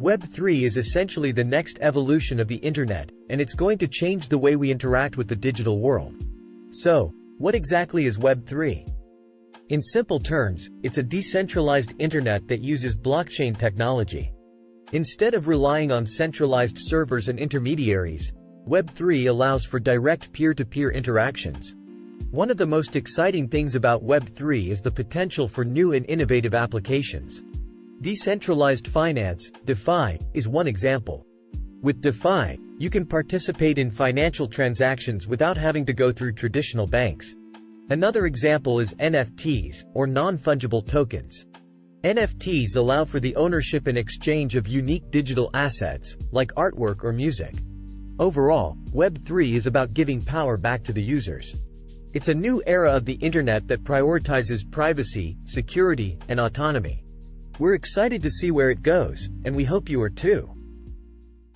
Web3 is essentially the next evolution of the internet, and it's going to change the way we interact with the digital world. So, what exactly is Web3? In simple terms, it's a decentralized internet that uses blockchain technology. Instead of relying on centralized servers and intermediaries, Web3 allows for direct peer-to-peer -peer interactions. One of the most exciting things about Web3 is the potential for new and innovative applications. Decentralized finance, DeFi, is one example. With DeFi, you can participate in financial transactions without having to go through traditional banks. Another example is NFTs, or non-fungible tokens. NFTs allow for the ownership and exchange of unique digital assets, like artwork or music. Overall, Web3 is about giving power back to the users. It's a new era of the internet that prioritizes privacy, security, and autonomy. We're excited to see where it goes, and we hope you are too.